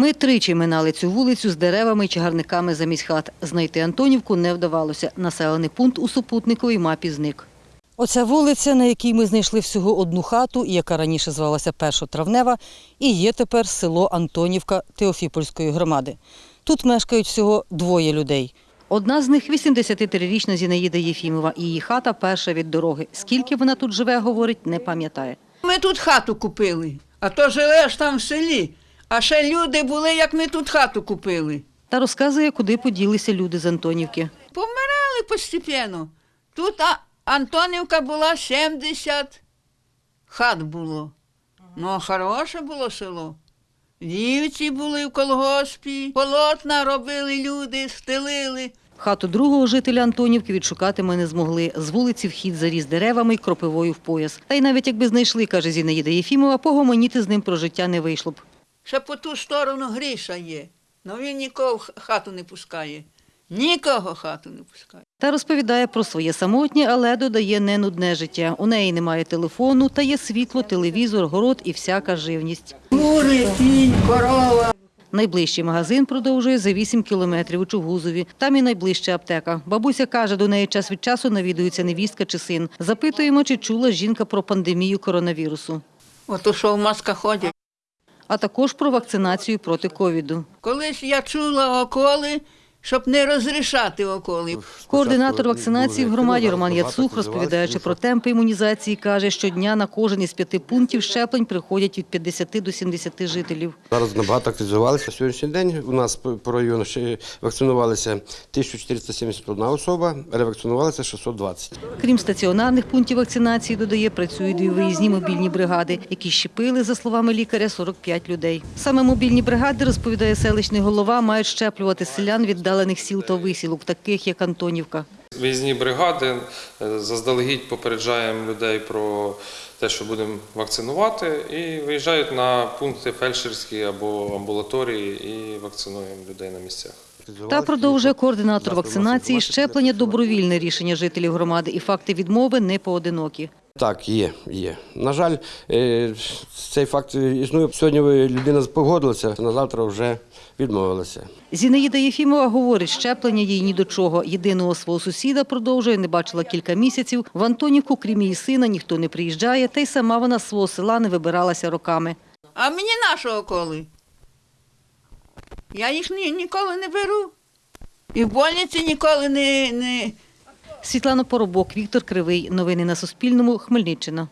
Ми тричі минали цю вулицю з деревами і чагарниками замість хат. Знайти Антонівку не вдавалося. Населений пункт у супутниковій мапі зник. Оця вулиця, на якій ми знайшли всього одну хату, яка раніше звалася Першотравнева, і є тепер село Антонівка Теофіпольської громади. Тут мешкають всього двоє людей. Одна з них – 83-річна Зінаїда Єфімова. Її хата перша від дороги. Скільки вона тут живе, говорить, не пам'ятає. Ми тут хату купили, а то живеш там в селі. А ще люди були, як ми тут хату купили. Та розказує, куди поділися люди з Антонівки. Помирали постепенно. Тут а, Антонівка була 70 хат було. Ну, хороше було село. Дівці були в колгоспі, полотна робили люди, стелили. Хату другого жителя Антонівки відшукати ми не змогли. З вулиці вхід заріс деревами й кропивою в пояс. Та й навіть якби знайшли, каже Зінаїда Єфімова, погомоніти з ним про життя не вийшло б. Ще по ту сторону Гріша є. Ну він нікого в хату не пускає. Нікого хату не пускає. Та розповідає про своє самотнє, але додає не нудне життя. У неї немає телефону, та є світло, телевізор, город і всяка живність. Кури, кінь, корова. Найближчий магазин продовжує за 8 кілометрів у Чугузові. Там і найближча аптека. Бабуся каже, до неї час від часу навідується невістка чи син. Запитуємо, чи чула жінка про пандемію коронавірусу, Ото що в масках ходять. А також про вакцинацію проти ковіду. Колись я чула околи, щоб не розрішати околи. Координатор вакцинації в громаді Роман Яцух, розповідаючи про темпи імунізації, каже, щодня на кожен із п'яти пунктів щеплень приходять від 50 до 70 жителів. Зараз набагато активізувалися. Сьогоднішній день у нас по району ще вакцинувалися 1471 особа, ревакцинувалися 620. Крім стаціонарних пунктів вакцинації, додає, працюють дві виїзні мобільні бригади, які щепили, за словами лікаря, 45 людей. Саме мобільні бригади, розповідає селищний голова, мають щеплювати селян віддалених сіл та висілок, таких як Антонівка. Виїзні бригади е, заздалегідь попереджаємо людей про те, що будемо вакцинувати, і виїжджають на пункти фельдшерські або амбулаторії і вакцинуємо людей на місцях. Та продовжує координатор вакцинації щеплення добровільне рішення жителів громади, і факти відмови не поодинокі. Так, є, є. На жаль, е, цей факт існує. Сьогодні людина погодилася, на завтра вже відмовилася. Зінаїда Єфімова говорить, щеплення їй ні до чого. Єдиного свого сусіда продовжує, не бачила кілька місяців. В Антонівку, крім її сина, ніхто не приїжджає, та й сама вона з свого села не вибиралася роками. А мені нашого околи. Я їх ні, ніколи не беру. І в больниці ніколи не, не, Світлана Поробок, Віктор Кривий. Новини на Суспільному. Хмельниччина.